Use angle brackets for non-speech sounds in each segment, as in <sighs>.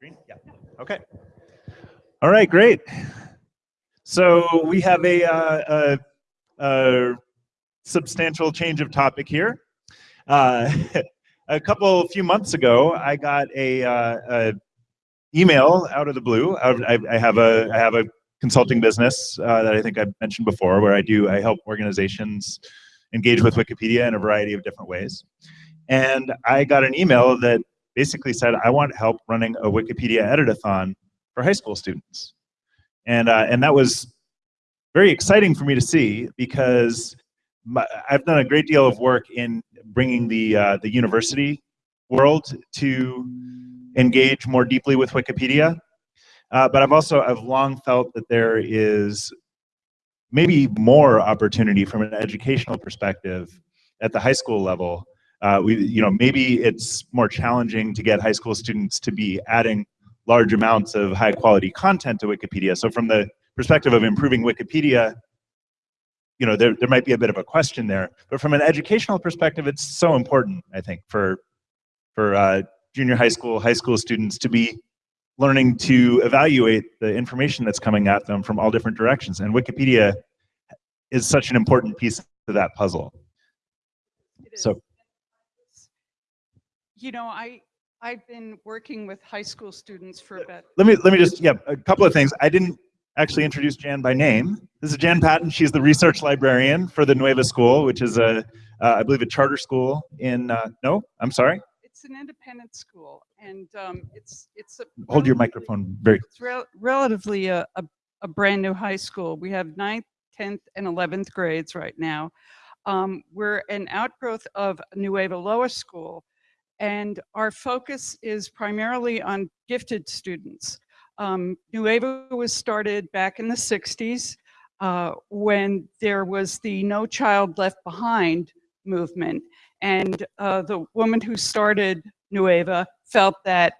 Green? Yeah. Okay. All right, great. So we have a, uh, a, a substantial change of topic here. Uh, <laughs> a couple, few months ago, I got a, uh, a email out of the blue. I, I, have a, I have a consulting business uh, that I think I've mentioned before, where I do, I help organizations engage with Wikipedia in a variety of different ways. And I got an email that basically said, I want help running a Wikipedia editathon for high school students. And, uh, and that was very exciting for me to see because my, I've done a great deal of work in bringing the, uh, the university world to engage more deeply with Wikipedia. Uh, but I've also, I've long felt that there is maybe more opportunity from an educational perspective at the high school level uh, we, you know, maybe it's more challenging to get high school students to be adding large amounts of high quality content to Wikipedia. So from the perspective of improving Wikipedia, you know, there, there might be a bit of a question there. But from an educational perspective, it's so important, I think, for, for uh, junior high school, high school students to be learning to evaluate the information that's coming at them from all different directions. And Wikipedia is such an important piece of that puzzle. So you know, I I've been working with high school students for about. Let me let me just yeah a couple of things. I didn't actually introduce Jan by name. This is Jan Patton. She's the research librarian for the Nueva School, which is a uh, I believe a charter school in uh, no, I'm sorry. It's an independent school, and um, it's it's a hold your microphone very. It's rel relatively a, a a brand new high school. We have ninth, tenth, and eleventh grades right now. Um, we're an outgrowth of Nueva Lower School, and our focus is primarily on gifted students. Um, Nueva was started back in the 60s uh, when there was the No Child Left Behind movement. And uh, the woman who started Nueva felt that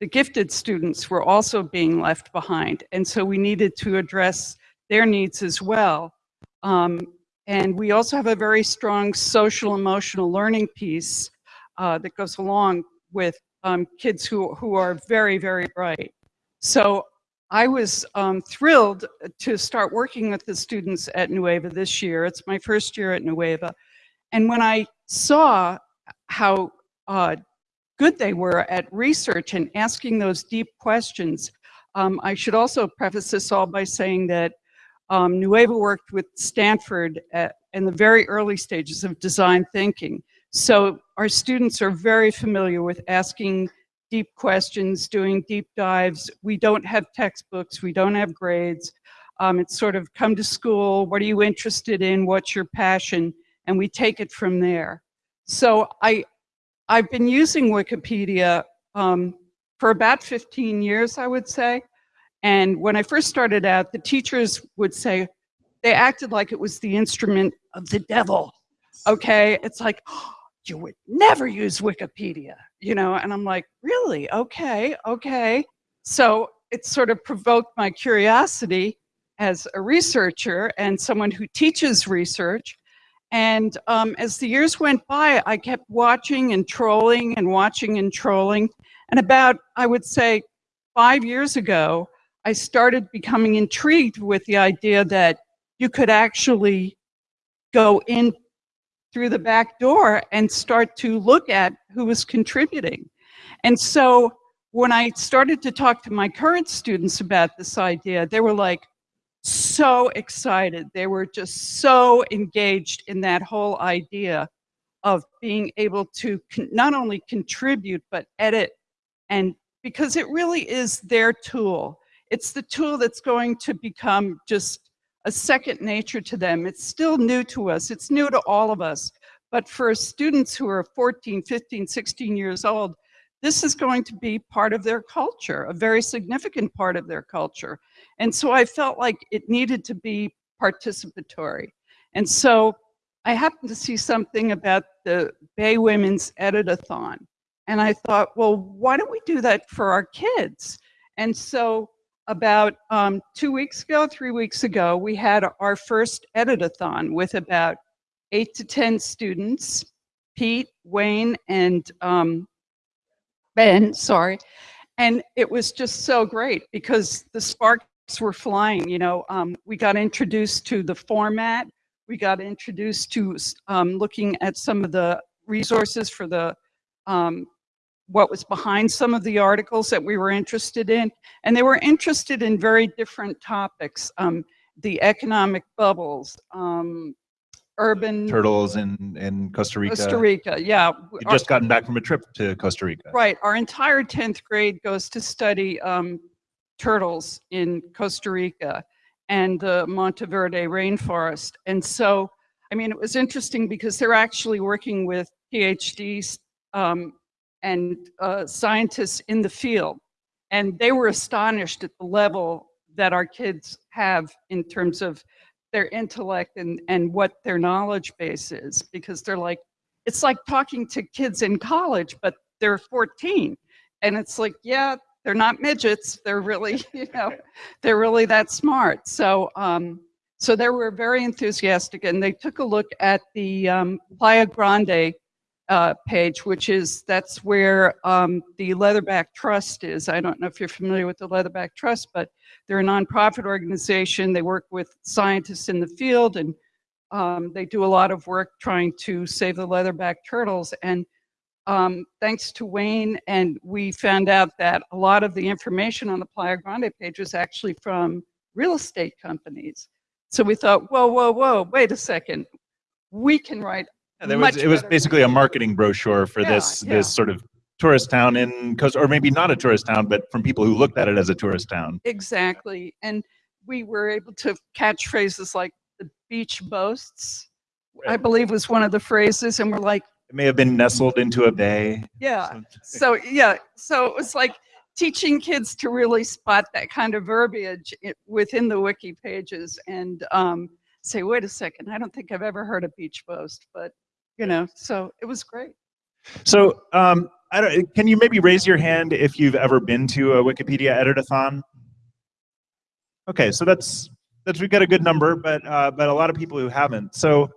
the gifted students were also being left behind. And so we needed to address their needs as well. Um, and we also have a very strong social emotional learning piece uh, that goes along with um, kids who, who are very, very bright. So I was um, thrilled to start working with the students at Nueva this year. It's my first year at Nueva. And when I saw how uh, good they were at research and asking those deep questions, um, I should also preface this all by saying that um, Nueva worked with Stanford at, in the very early stages of design thinking. So our students are very familiar with asking deep questions, doing deep dives. We don't have textbooks, we don't have grades. Um, it's sort of come to school, what are you interested in, what's your passion, and we take it from there. So I, I've been using Wikipedia um, for about 15 years, I would say. And when I first started out, the teachers would say, they acted like it was the instrument of the devil. Okay, it's like, oh, you would never use Wikipedia, you know? And I'm like, really? Okay, okay. So it sort of provoked my curiosity as a researcher and someone who teaches research. And um, as the years went by, I kept watching and trolling and watching and trolling. And about, I would say, five years ago, I started becoming intrigued with the idea that you could actually go in through the back door and start to look at who was contributing. And so when I started to talk to my current students about this idea, they were like so excited. They were just so engaged in that whole idea of being able to not only contribute, but edit. And because it really is their tool. It's the tool that's going to become just a second nature to them. It's still new to us. It's new to all of us. But for students who are 14, 15, 16 years old, this is going to be part of their culture, a very significant part of their culture. And so I felt like it needed to be participatory. And so I happened to see something about the Bay Women's Editathon. And I thought, well, why don't we do that for our kids? And so about um, two weeks ago, three weeks ago, we had our first editathon with about eight to 10 students, Pete, Wayne, and um, Ben, sorry. and it was just so great because the sparks were flying, you know, um, we got introduced to the format. We got introduced to, um, looking at some of the resources for the, um, what was behind some of the articles that we were interested in. And they were interested in very different topics, um, the economic bubbles, um, urban. Turtles in, in Costa Rica. Costa Rica, yeah. Our- just gotten back from a trip to Costa Rica. Right, our entire 10th grade goes to study um, turtles in Costa Rica and the Monteverde rainforest. And so, I mean, it was interesting because they're actually working with PhDs um, and uh, scientists in the field. And they were astonished at the level that our kids have in terms of their intellect and, and what their knowledge base is, because they're like, it's like talking to kids in college, but they're 14. And it's like, yeah, they're not midgets. They're really, <laughs> you know, they're really that smart. So, um, so they were very enthusiastic and they took a look at the um, Playa Grande uh, page, which is, that's where um, the Leatherback Trust is. I don't know if you're familiar with the Leatherback Trust, but they're a nonprofit organization. They work with scientists in the field and um, they do a lot of work trying to save the leatherback turtles. And um, thanks to Wayne, and we found out that a lot of the information on the Playa Grande page was actually from real estate companies. So we thought, whoa, whoa, whoa, wait a second. We can write Yeah, there was, it was basically a marketing brochure for Yeah, this, yeah. this sort of tourist town in Costa, or maybe not a tourist town, but from people who looked at it as a tourist town. Exactly. And we were able to catch phrases like the beach boasts, I believe was one of the phrases. And we're like, It may have been nestled into a bay. yeah. So- So, yeah, so it was like teaching kids to really spot that kind of verbiage within the wiki pages and um, say, wait a second, I don't think I've ever heard a beach boast, but you know, so it was great. So, um, I don't, can you maybe raise your hand if you've ever been to a Wikipedia editathon? Okay, so that's, that's, we've got a good number, but, uh, but a lot of people who haven't. So,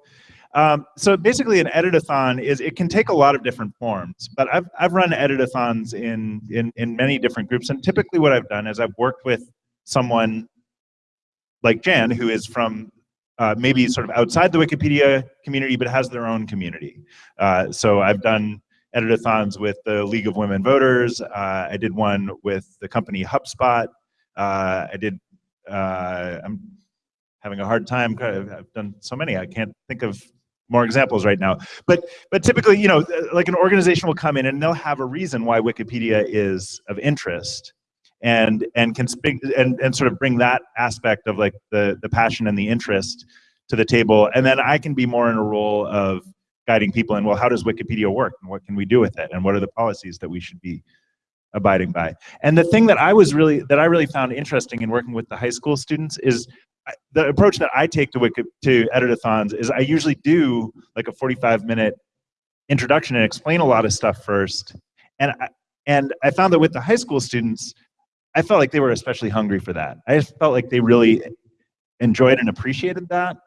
um, so basically an editathon is, it can take a lot of different forms, but I've, I've run editathons in, in, in many different groups. And typically what I've done is I've worked with someone like Jan, who is from uh, maybe sort of outside the Wikipedia community, but has their own community. Uh, so I've done editathons with the League of Women Voters. Uh, I did one with the company HubSpot. Uh, I did, uh, I'm having a hard time, I've done so many, I can't think of more examples right now. But, but typically, you know, like an organization will come in and they'll have a reason why Wikipedia is of interest and and can speak and, and sort of bring that aspect of like the the passion and the interest to the table. And then i can be more in a role of guiding people in well how does wikipedia work? And what can we do with it? And what are the policies that we should be abiding by? And the thing that i was really that i really found interesting in working with the high school students is the approach that i take to wiki to editathons is i usually do like a 45 minute introduction and explain a lot of stuff first. And I, and i found that with the high school students I felt like they were especially hungry for that. I just felt like they really enjoyed and appreciated that,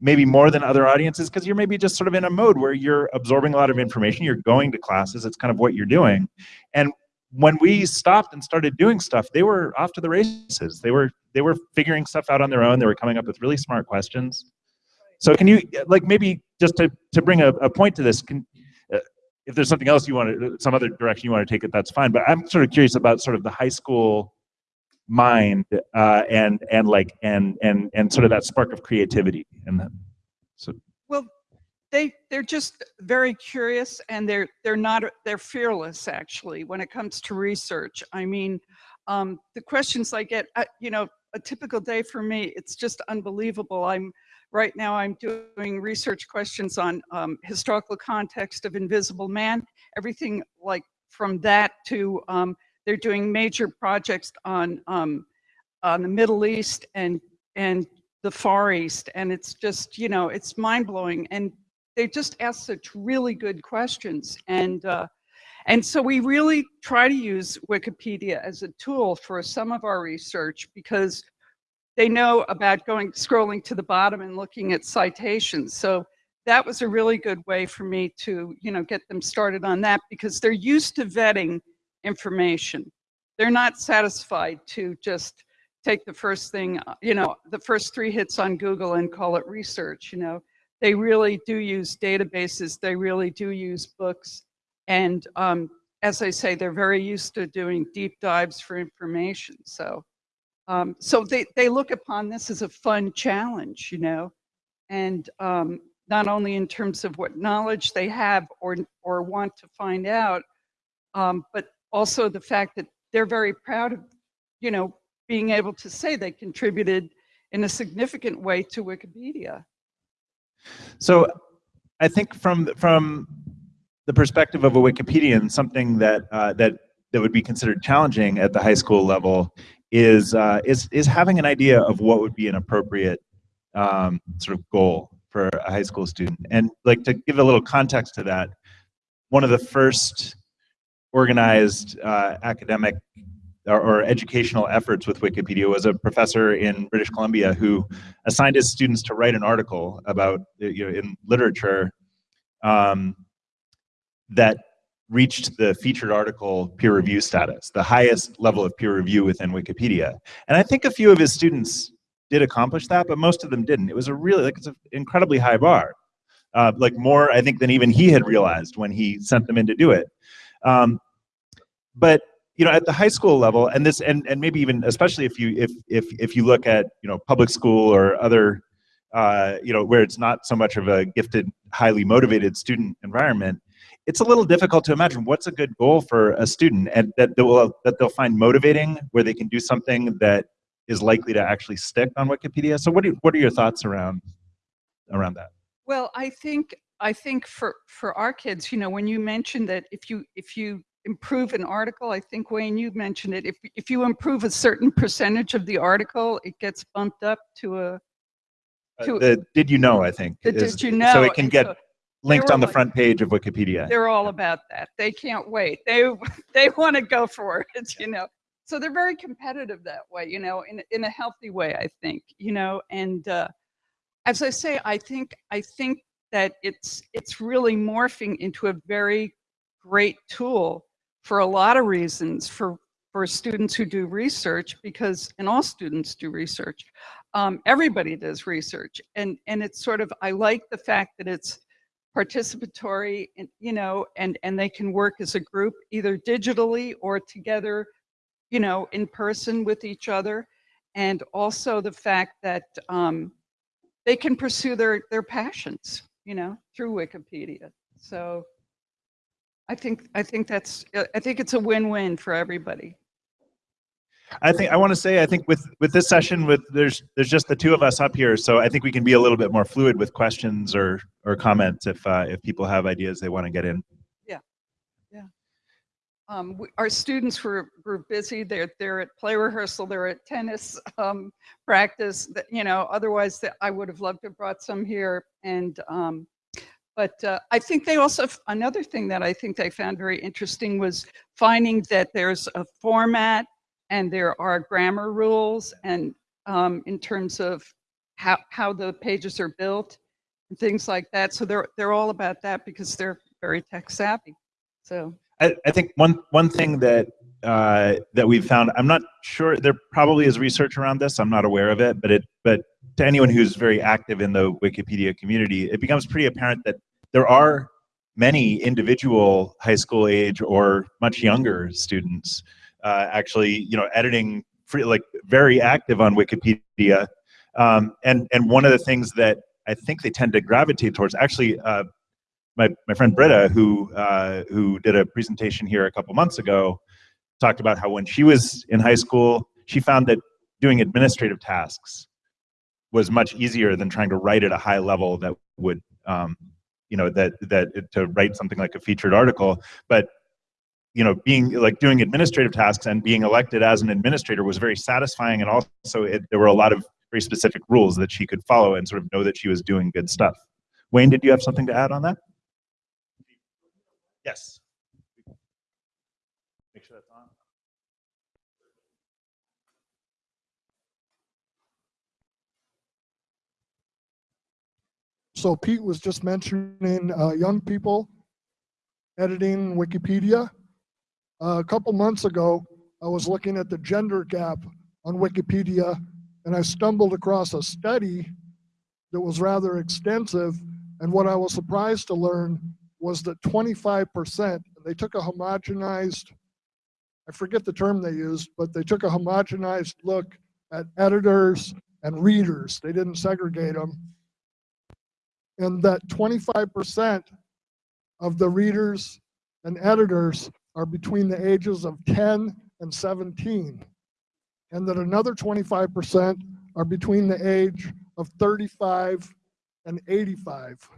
maybe more than other audiences, because you're maybe just sort of in a mode where you're absorbing a lot of information, you're going to classes, it's kind of what you're doing. And when we stopped and started doing stuff, they were off to the races. They were they were figuring stuff out on their own. They were coming up with really smart questions. So can you like maybe just to to bring a, a point to this, can if there's something else you want to some other direction you want to take it, that's fine. But I'm sort of curious about sort of the high school mind uh, and and like and and and sort of that spark of creativity and. So Well, they they're just very curious and they're they're not they're fearless actually when it comes to research. I mean, um, the questions I get, uh, you know, a typical day for me, it's just unbelievable. I'm right now I'm doing research questions on um, historical context of Invisible Man, everything like from that to um, they're doing major projects on um, on the Middle East and and the Far East, and it's just you know it's mind blowing, and they just ask such really good questions, and uh, and so we really try to use Wikipedia as a tool for some of our research because they know about going scrolling to the bottom and looking at citations. So that was a really good way for me to you know get them started on that because they're used to vetting information. they're not satisfied to just take the first thing, uh, you know, the first three hits on Google and call it research, you know. They really do use databases. They really do use books. And um, as I say, they're very used to doing deep dives for information. So, um, so they, they look upon this as a fun challenge, you know, and um, not only in terms of what knowledge they have or, or want to find out, um, but also the fact that they're very proud of, you know, being able to say they contributed in a significant way to Wikipedia. So I think from from the perspective of a Wikipedian, something that uh, that that would be considered challenging at the high school level is uh, is is having an idea of what would be an appropriate um, sort of goal for a high school student. And like to give a little context to that, one of the first organized uh, academic or, or, educational efforts with Wikipedia was a professor in British Columbia who assigned his students to write an article about, you know, in literature um, that reached the featured article peer review status, the highest level of peer review within Wikipedia. And I think a few of his students did accomplish that, but most of them didn't. It was a really, like, it's an incredibly high bar. Uh, like more, I think, than even he had realized when he sent them in to do it. Um, but you know, at the high school level, and this, and and maybe even especially if you if if if you look at you know public school or other, uh, you know, where it's not so much of a gifted, highly motivated student environment, it's a little difficult to imagine what's a good goal for a student and that they will that they'll find motivating, where they can do something that is likely to actually stick on Wikipedia. So, what do what are your thoughts around around that? Well, I think I think for for our kids, you know, when you mentioned that if you if you improve an article, I think Wayne, you mentioned it. If if you improve a certain percentage of the article, it gets bumped up to a. To uh, the did you know? I think. Is, did you know? So it can get so linked on the like, front page of Wikipedia. They're all about that. They can't wait. They <laughs> they want to go for it. You know. So they're very competitive that way. You know, in in a healthy way, I think. You know, and uh, as I say, I think I think that it's it's really morphing into a very great tool for a lot of reasons for for students who do research because and all students do research um, everybody does research and and it's sort of i like the fact that it's participatory and you know and and they can work as a group either digitally or together you know in person with each other and also the fact that um, they can pursue their their passions you know through wikipedia so I think I think that's I think it's a win-win for everybody. I think I want to say I think with with this session with there's there's just the two of us up here, so I think we can be a little bit more fluid with questions or or comments if uh, if people have ideas they want to get in. Yeah, yeah. Um, we, our students were were busy. They're they're at play rehearsal. They're at tennis <laughs> um, practice. That you know, otherwise that I would have loved to have brought some here. And um, but uh, I think they also, another thing that I think they found very interesting was finding that there's a format and there are grammar rules and um, in terms of how, how the pages are built and things like that. So they're, they're all about that because they're very tech savvy. So I, I think one, one thing that uh, that we've found, I'm not sure, there probably is research around this, I'm not aware of it, but it, but to anyone who's very active in the Wikipedia community, it becomes pretty apparent that there are many individual high school age or much younger students uh, actually, you know, editing free, like very active on Wikipedia. Um, and, and one of the things that I think they tend to gravitate towards, actually, uh, my, my friend Britta, who, uh, who did a presentation here a couple months ago, talked about how when she was in high school, she found that doing administrative tasks was much easier than trying to write at a high level that would um, you know that that to write something like a featured article but you know being like doing administrative tasks and being elected as an administrator was very satisfying and also it, there were a lot of very specific rules that she could follow and sort of know that she was doing good stuff. Wayne did you have something to add on that? Yes. Make sure that's on. So Pete was just mentioning uh, young people editing Wikipedia. Uh, a couple months ago, I was looking at the gender gap on Wikipedia and I stumbled across a study that was rather extensive. And what I was surprised to learn was that 25%, they took a homogenized, I forget the term they used, but they took a homogenized look at editors and readers. They didn't segregate them. And that 25% of the readers and editors are between the ages of 10 and 17. And that another 25% are between the age of 35 and 85.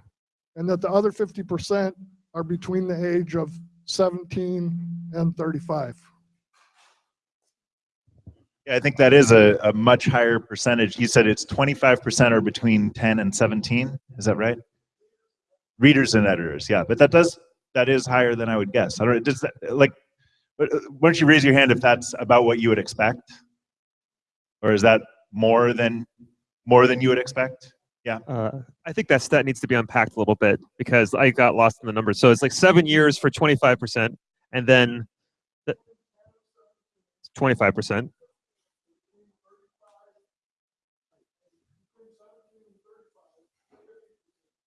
And that the other 50% are between the age of 17 and 35. Yeah, I think that is a, a much higher percentage. You said it's 25% are between 10 and 17. Is that right? Readers and editors, yeah. But that does, that is higher than I would guess. I don't, does that, like, uh, why don't you raise your hand if that's about what you would expect? Or is that more than, more than you would expect? Uh, I think that stat needs to be unpacked a little bit because I got lost in the numbers. So it's like seven years for 25%, and then the- 25%.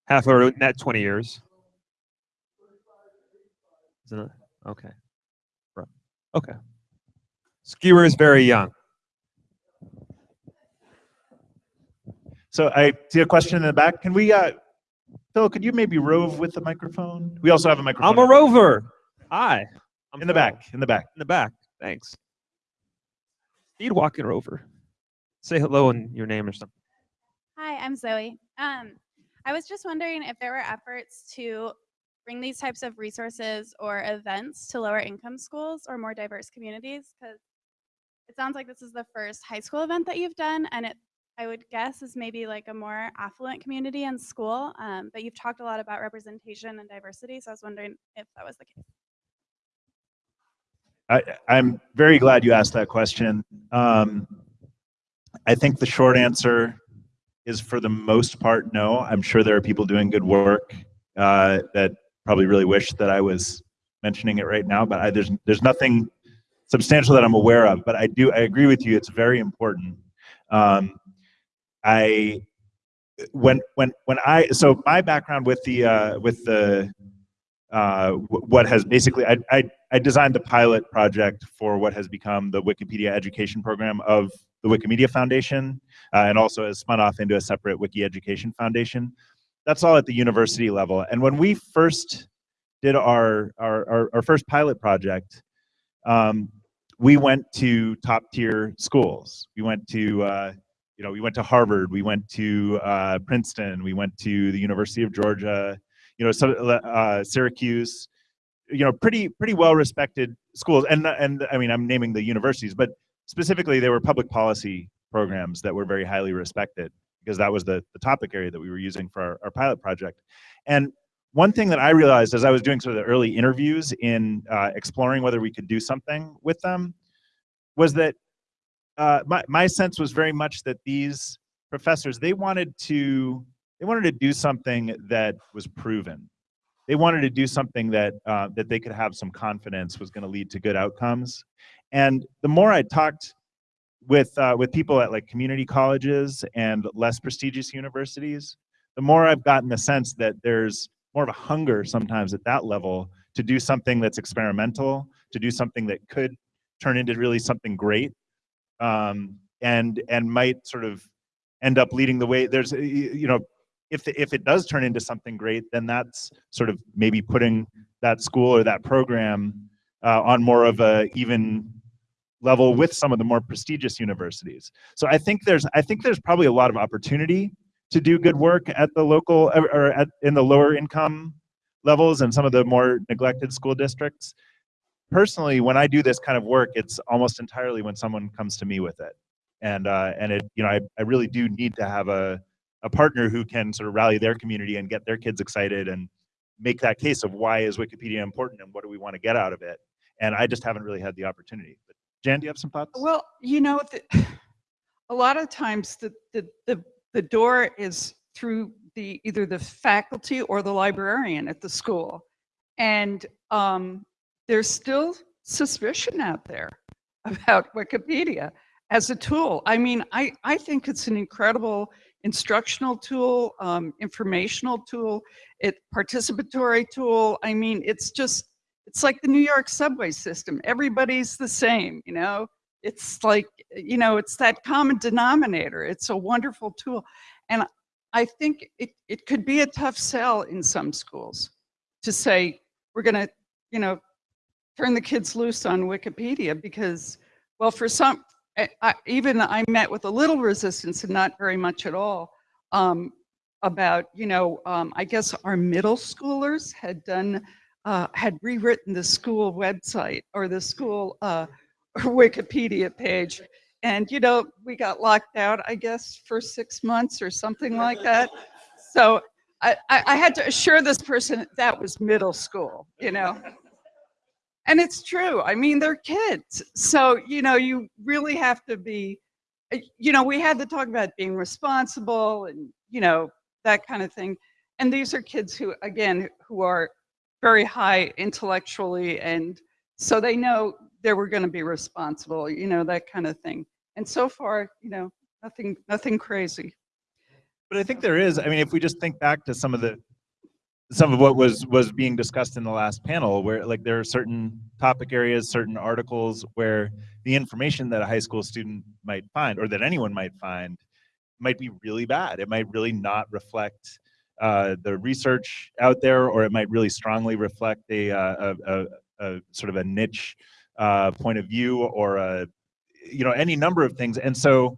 Half or net 20 years. Isn't it? Okay. Right. Okay. Skewer is very young. So I see a question in the back. Can we, uh, Phil, could you maybe rove with the microphone? We also have a microphone. I'm a rover. Hi. I'm In the Phil. back, in the back. In the back. Thanks. Speed walking rover. Say hello in your name or something. Hi, I'm Zoe. Um, I was just wondering if there were efforts to bring these types of resources or events to lower income schools or more diverse communities because it sounds like this is the first high school event that you've done and it I would guess is maybe like a more affluent community and school. Um, but you've talked a lot about representation and diversity, so I was wondering if that was the case. I, I'm very glad you asked that question. Um, I think the short answer is for the most part, no. I'm sure there are people doing good work uh, that probably really wish that I was mentioning it right now, but I, there's there's nothing substantial that I'm aware of. But I do I agree with you. It's very important. Um, I when when when I so my background with the uh, with the uh, what has basically I, I I designed the pilot project for what has become the Wikipedia education program of the Wikimedia Foundation, uh, and also has spun off into a separate Wiki Education Foundation. That's all at the university level. And when we first did our our, our, our first pilot project, um, we went to top tier schools. We went to uh, you know we went to Harvard, we went to uh, Princeton, we went to the University of Georgia, you know, uh, Syracuse you know pretty pretty well respected schools and and i mean i'm naming the universities but specifically they were public policy programs that were very highly respected because that was the, the topic area that we were using for our, our pilot project and one thing that i realized as i was doing sort of the early interviews in uh, exploring whether we could do something with them was that uh, my, my sense was very much that these professors they wanted to they wanted to do something that was proven they wanted to do something that uh, that they could have some confidence was going to lead to good outcomes. And the more I talked with uh, with people at like community colleges and less prestigious universities, the more I've gotten the sense that there's more of a hunger sometimes at that level to do something that's experimental, to do something that could turn into really something great, um, and and might sort of end up leading the way. There's you know if the, if it does turn into something great, then that's sort of maybe putting that school or that program uh, on more of a even level with some of the more prestigious universities. So I think there's I think there's probably a lot of opportunity to do good work at the local or or at in the lower income levels and some of the more neglected school districts. Personally, when I do this kind of work, it's almost entirely when someone comes to me with it. And uh, and it you know I, I really do need to have a a partner who can sort of rally their community and get their kids excited and make that case of why is Wikipedia important and what do we want to get out of it. And I just haven't really had the opportunity. Jan, do you have some thoughts? Well, you know, the, <sighs> a lot of times the, the, the, the door is through the, either the faculty or the librarian at the school. And um, there's still suspicion out there <laughs> about Wikipedia as a tool. I mean, I, I think it's an incredible instructional tool, um, informational tool, it participatory tool. I mean, it's just, it's like the New York subway system. Everybody's the same, you know? It's like, you know, it's that common denominator. It's a wonderful tool. And I think it, it could be a tough sell in some schools to say, we're gonna, you know, turn the kids loose on Wikipedia because, well, for some, I, I, even I met with a little resistance and not very much at all um, about, you know, um, I guess our middle schoolers had done, uh, had rewritten the school website or the school uh, <laughs> Wikipedia page. And, you know, we got locked out, I guess, for six months or something like that. So I, I, had to assure this person that was middle school, you know. And it's true. I mean, they're kids. So, you know, you really have to be, uh, you know, we had to talk about being responsible and, you know, that kind of thing. And these are kids who, again, who are very high intellectually. And so they know they were going to be responsible, you know, that kind of thing. And so far, you know, nothing, nothing crazy. But I think there is, I mean, if we just think back to some of the, some of what was, was being discussed in the last panel, where like there are certain topic areas, certain articles where the information that a high school student might find, or that anyone might find, might be really bad. It might really not reflect uh, the research out there, or it might really strongly reflect a, uh, a, a, a sort of a niche uh, point of view, or a, you know, any number of things. And so,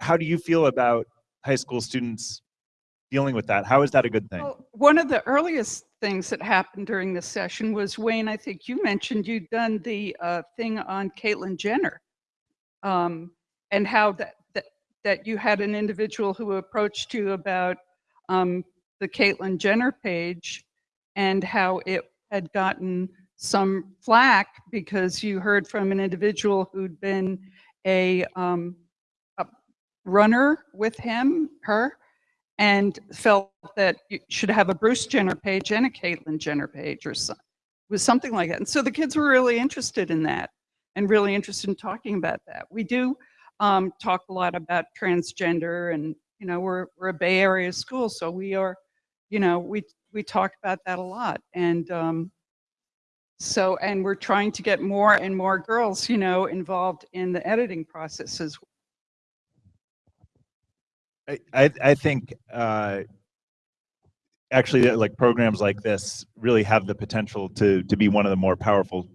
how do you feel about high school students dealing with that? How is that a good thing? Well, one of the earliest things that happened during this session was Wayne, I think you mentioned you'd done the uh, thing on Caitlyn Jenner. Um, and how that, that, that you had an individual who approached you about um, the Caitlyn Jenner page and how it had gotten some flack because you heard from an individual who'd been a, um, a runner with him, her, and felt that you should have a Bruce Jenner page and a Caitlyn Jenner page or some, was something like that. And so the kids were really interested in that and really interested in talking about that. We do um, talk a lot about transgender and, you know, we're, we're a Bay Area school, so we are, you know, we, we talk about that a lot. And um, so, and we're trying to get more and more girls, you know, involved in the editing process as well. I, I, I think uh, actually like programs like this really have the potential to to be one of the more powerful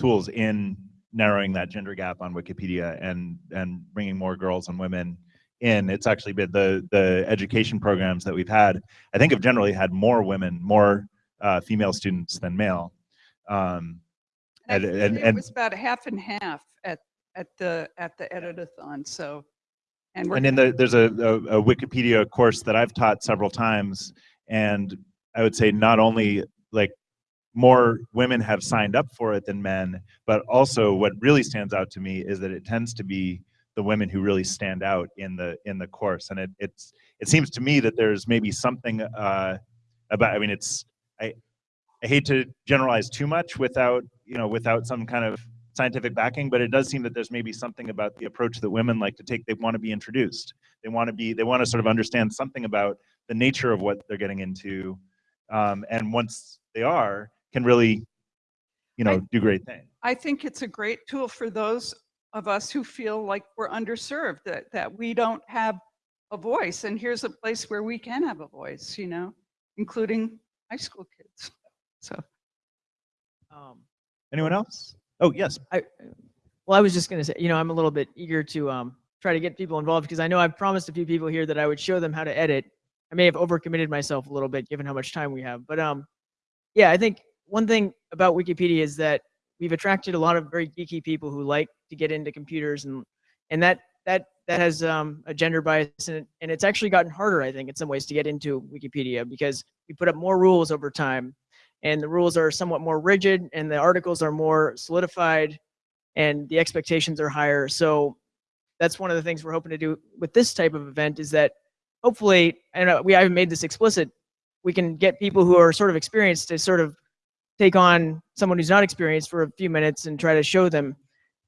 tools in narrowing that gender gap on Wikipedia and and bringing more girls and women in. It's actually been the the education programs that we've had. I think have generally had more women, more uh, female students than male. Um, and, Actually, and, It was about half and half at, at the, at the editathon, so. And we're And in the, there's a, a, a Wikipedia course that I've taught several times, and I would say not only like more women have signed up for it than men, but also what really stands out to me is that it tends to be the women who really stand out in the in the course, and it it's it seems to me that there's maybe something uh, about. I mean, it's I I hate to generalize too much without you know without some kind of scientific backing, but it does seem that there's maybe something about the approach that women like to take. They want to be introduced. They want to be. They want to sort of understand something about the nature of what they're getting into, um, and once they are, can really, you know, I- do great things. I think it's a great tool for those of us who feel like we're underserved, that, that we don't have a voice. And here's a place where we can have a voice, you know, including high school kids. So. Um, Anyone else? Oh yes. I, well, I was just gonna say, you know, I'm a little bit eager to um, try to get people involved because I know I've promised a few people here that I would show them how to edit. I may have overcommitted myself a little bit given how much time we have, but um, yeah, I think one thing about Wikipedia is that we've attracted a lot of very geeky people who like to get into computers and and that that that has um, a gender bias in it, and it's actually gotten harder, I think, in some ways to get into Wikipedia because we put up more rules over time, and the rules are somewhat more rigid, and the articles are more solidified, and the expectations are higher. So that's one of the things we're hoping to do with this type of event is that hopefully, and uh, we haven't made this explicit, we can get people who are sort of experienced to sort of take on someone who's not experienced for a few minutes and try to show them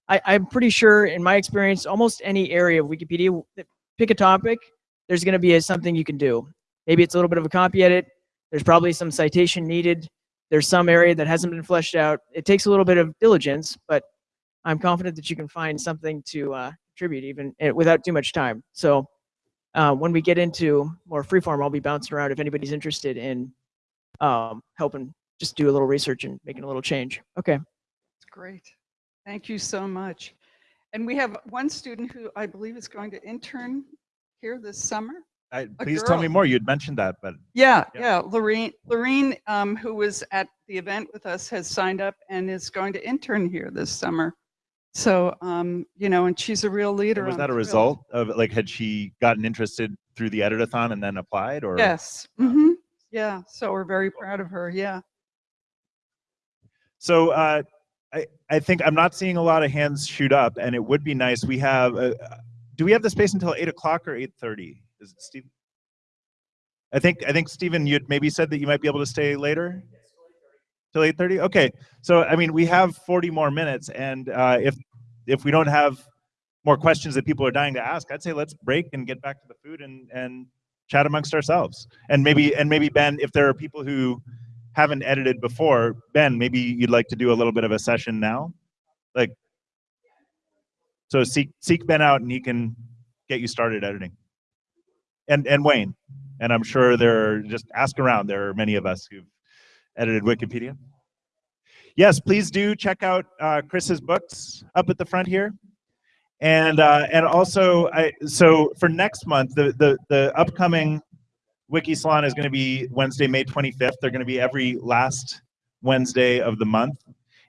I, I'm pretty sure, in my experience, almost any area of Wikipedia, pick a topic, there's going to be a, something you can do. Maybe it's a little bit of a copy edit. There's probably some citation needed. There's some area that hasn't been fleshed out. It takes a little bit of diligence, but I'm confident that you can find something to uh, contribute even eh, without too much time. So uh, when we get into more freeform, I'll be bouncing around if anybody's interested in um, helping just do a little research and making a little change. Okay. It's great. Thank you so much. And we have one student who I believe is going to intern here this summer. I, A please tell me more. You'd mentioned that, but Yeah, Yeah. yeah. Lorene, Lorene, um, who was at the event with us, has signed up and is going to intern here this summer. So, um, you know, and she's a real leader. was I'm that a thrilled. result of like had she gotten interested through the editathon and then applied or? Yes. hmm Yeah. So we're very proud of her. Yeah. So uh, I, I think I'm not seeing a lot of hands shoot up, and it would be nice. We have, uh, do we have the space until eight o'clock or eight thirty? Is it Steve? I think I think Stephen, you would maybe said that you might be able to stay later. Till eight thirty. Okay. So I mean, we have forty more minutes, and uh, if if we don't have more questions that people are dying to ask, I'd say let's break and get back to the food and and chat amongst ourselves. And maybe and maybe Ben, if there are people who haven't edited before, Ben, maybe you'd like to do a little bit of a session now, like. So seek seek Ben out, and he can get you started editing. And and Wayne, and I'm sure there are just ask around. There are many of us who've edited Wikipedia. Yes, please do check out uh, Chris's books up at the front here. And uh, and also, I so for next month, the the the upcoming Wiki Salon is going to be Wednesday, May 25th. They're going to be every last Wednesday of the month.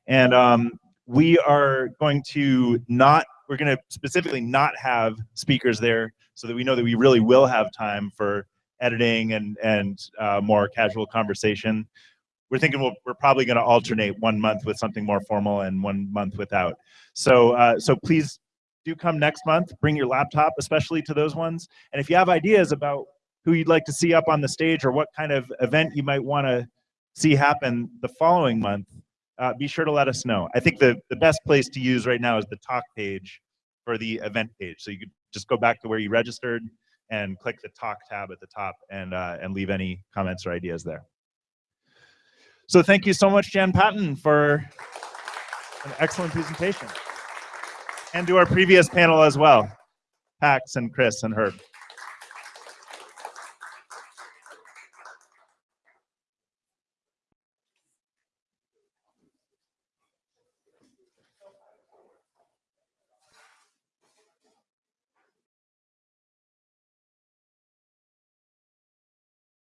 And um, we are going to not, we're going to specifically not have speakers there so that we know that we really will have time for editing and, and uh, more casual conversation. We're thinking we'll, we're probably going to alternate one month with something more formal and one month without. So, uh, so please do come next month. Bring your laptop, especially to those ones. And if you have ideas about who you'd like to see up on the stage or what kind of event you might want to see happen the following month, uh, be sure to let us know. I think the, the best place to use right now is the talk page for the event page. So you could just go back to where you registered and click the talk tab at the top and, uh, and leave any comments or ideas there. So thank you so much, Jan Patton, for an excellent presentation. And to our previous panel as well, Pax and Chris and Herb.